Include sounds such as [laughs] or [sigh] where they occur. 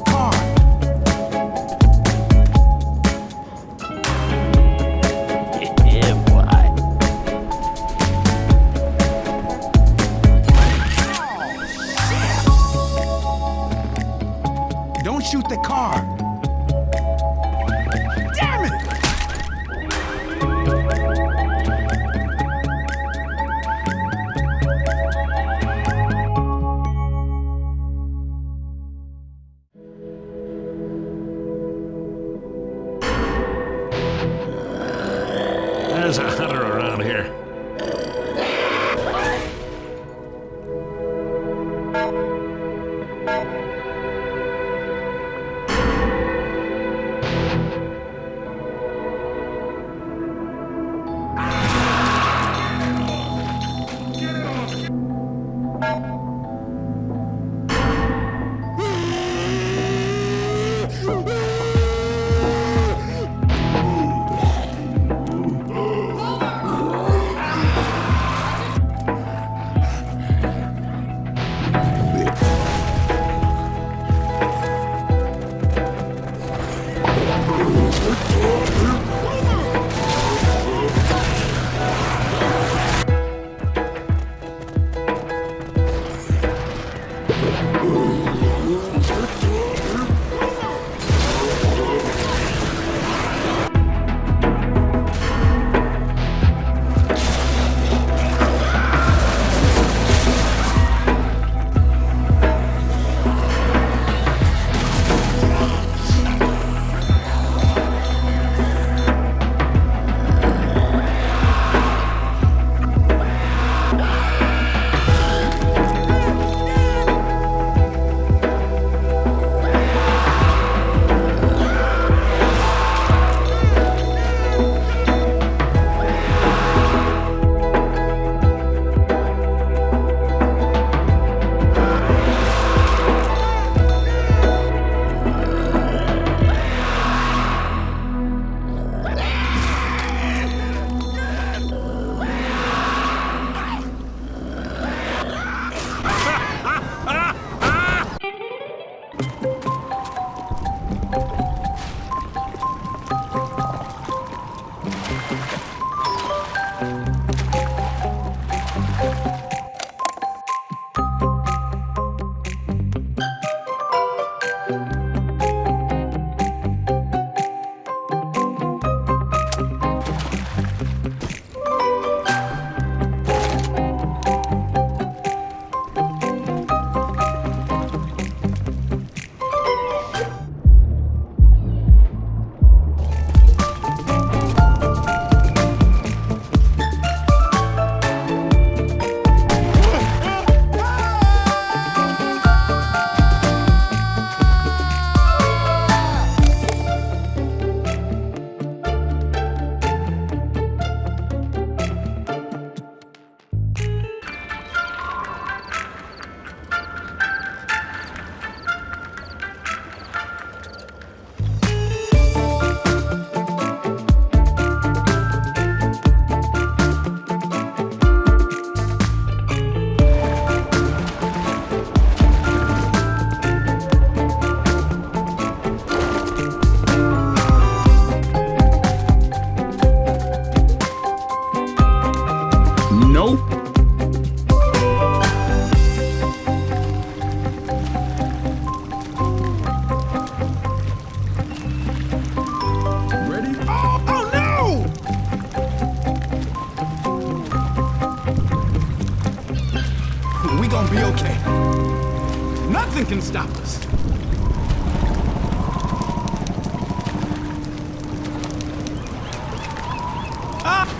car. yeah, [laughs] boy. Don't shoot the car. There's a hunter around here. We gonna be okay. Nothing can stop us. Ah!